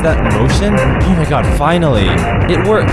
is that motion? Oh my god, finally! It worked!